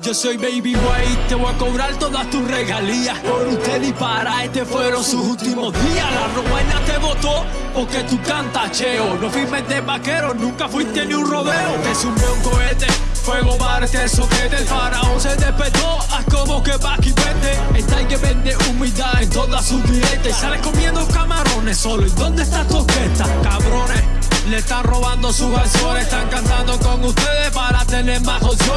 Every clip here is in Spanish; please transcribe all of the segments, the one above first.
Yo soy Baby White, te voy a cobrar todas tus regalías. Por usted y para este fueron sus últimos días. La robuena te votó porque tú cantas cheo. No firmes de vaquero, nunca fuiste ni un rodeo. Te sumé un cohete, fuego para este soquete. El faraón se despertó, haz como que va vende. Está que vende humildad en todas sus dietas. Sales comiendo camarones solo. ¿Y dónde está tu orquesta, cabrones? Le están robando sus canciones, están cantando con ustedes para tener más opciones.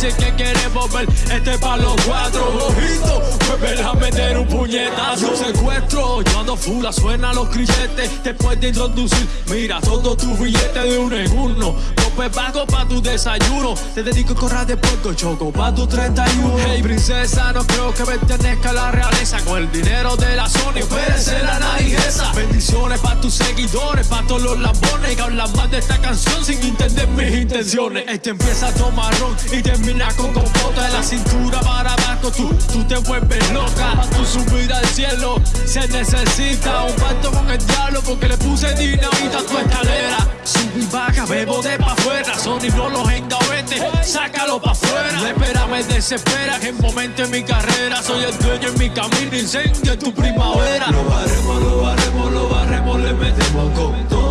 Ahora dicen que quieren volver este para los cuatro. Ojito, vuelven a meter un puñetazo. Secuestro, yo ando fula, suena los crilletes. Después de introducir, mira todo tu billete de uno en uno. Pues pago pa' tu desayuno. Te dedico a correr de puerco choco pa' tu 31. Hey, princesa, no creo que pertenezca a la realeza. Con el dinero de la Sony, ser la naijesa. Bendiciones pa' tus seguidores, pa' todos los lambones que hablan más de esta canción sin entender intenciones. Este empieza a tomar y termina con compota de la cintura para abajo. Tú, tú te vuelves loca. Pa' tu subir al cielo se necesita un pacto con el diablo porque le puse dinamita a tu escalera. Sub y baja, bebo de pa' afuera. Sony no los engavete, sácalo pa' afuera. espera me desespera que en momento en mi carrera soy el dueño en mi camino, incendio en tu primavera. Lo barremos, lo barremos, lo barremos, le metemos con todo.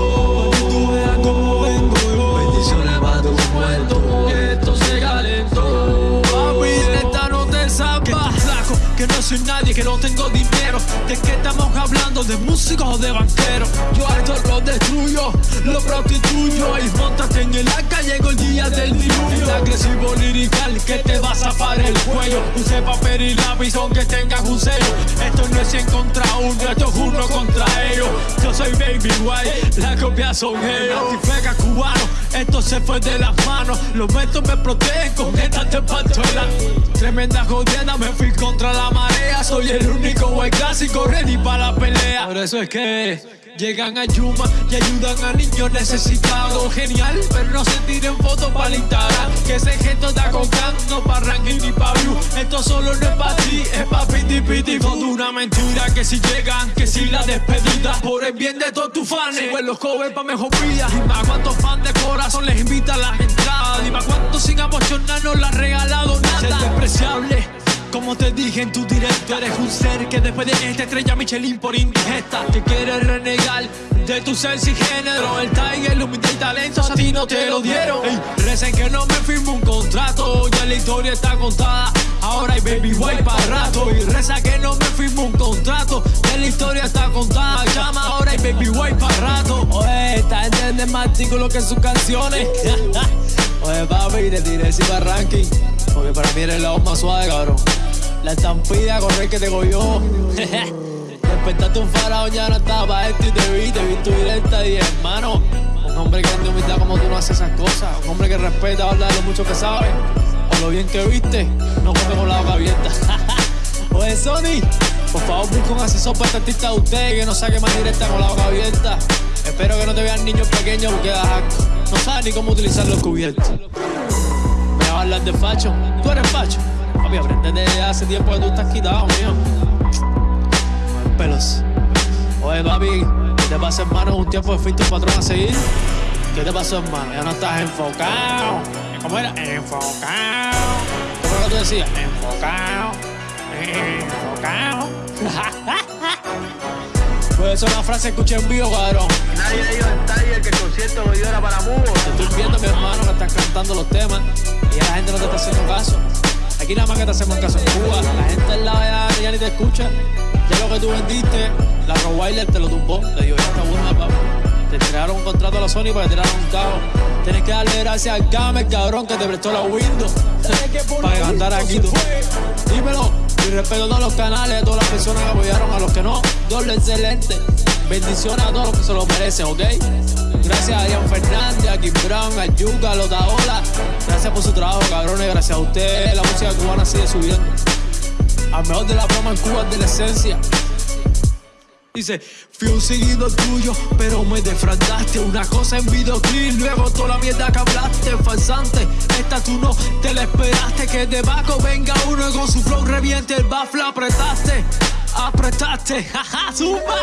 Soy nadie, que no tengo dinero. ¿De qué estamos hablando? ¿De músicos o de banqueros? Yo esto lo destruyo, lo prostituyo. Y montate en el arca, llegó el día del diluvio. El agresivo lirical que te vas a parar el cuello. Use papel y lápiz aunque tengas un sello. Esto no es 100 contra uno, esto es uno contra soy Baby White, la copia son ellos. Antifega cubano, esto se fue de las manos. Los mentos me protegen con esta la Tremenda jodienda, me fui contra la marea. Soy el único white clásico ready para la pelea. Por eso es que llegan a Yuma y ayudan a niños necesitados. Genial, pero no se tiren fotos para Instagram. Que ese gesto está con no para ranking ni pa' view. Esto solo no es que si llegan, que si la despedida. Por el bien de todos tus fans, pues los covers pa' mejor vida. Dime a cuántos fans de corazón les invita a las entradas. Dime a cuántos sin emocionar no le han regalado nada. Ser despreciable como te dije en tu directo, eres un ser que después de esta estrella Michelin por indigesta Te quieres renegar de tu ser sin género El Tiger, el humildad y talento a ti no te lo dieron Ey, Recen que no me firmo un contrato Ya la historia está contada baby white para rato Y reza que no me firmo un contrato Ya la historia está contada Llama ahora hay baby white para rato Oye, esta gente es más artículos que sus canciones Oye papi, te tiré encima ranking porque para mí eres la voz más suave, cabrón. La estampida correr que te cogió. Despertaste un faraón, ya no estaba esto y te vi, te vi tu directa y hermano. Un hombre que anda humildad como tú no haces esas cosas. Un hombre que respeta, habla de lo mucho que sabe. Lo bien que viste, no come con la boca abierta. Oye, Sony, por favor busca un asesor para este artista de usted que no saque más directa con la boca abierta. Espero que no te vean niños pequeños porque das No sabes ni cómo utilizar los cubiertos hablar de facho. Tú eres facho. Papi, aprende desde hace tiempo que tú estás quitado, mío. Pelos. Oye, papi, ¿qué te pasa, hermano? Un tiempo que fuiste un patrón a seguir. ¿Qué te pasó, hermano? Ya no estás enfocado. ¿Cómo era? Enfocado. ¿Cómo era que tú decías? Enfocado. Enfocado. Pues eso es una frase que escuché en vivo, cabrón. Nadie dijo en Tiger que el concierto lo dio era para Mugo. Te estoy viendo, mi hermano, que estás cantando los temas y la gente no te está haciendo caso. Aquí nada más que te hacemos caso en Cuba. La gente en la ya, ya ni te escucha. Ya lo que tú vendiste, la Rottweiler te lo tumbó. Te digo, ya está buena, papá. Te tiraron un contrato a la Sony para que tiraran un carro. Tienes que darle gracias al Gamer, cabrón, que te prestó la Windows. para cantar aquí tú. Dímelo. Y respeto a todos los canales, a todas las personas que apoyaron, a los que no, doble excelente. Bendiciones a todos los que se lo merecen, ¿ok? Gracias a Ian Fernández, a Kim Brown, a Yuga, a Lotaola. Gracias por su trabajo, cabrones. Gracias a ustedes, la música cubana sigue subiendo. Al mejor de la broma en Cuba de la esencia. Dice, fui un seguido tuyo, pero me defraudaste. Una cosa en videoclip, luego toda la mierda que hablaste Falsante, esta tú no te la esperaste. Que debajo venga uno y con su flow reviente. El bafla Apretaste, apretaste, jaja, zumba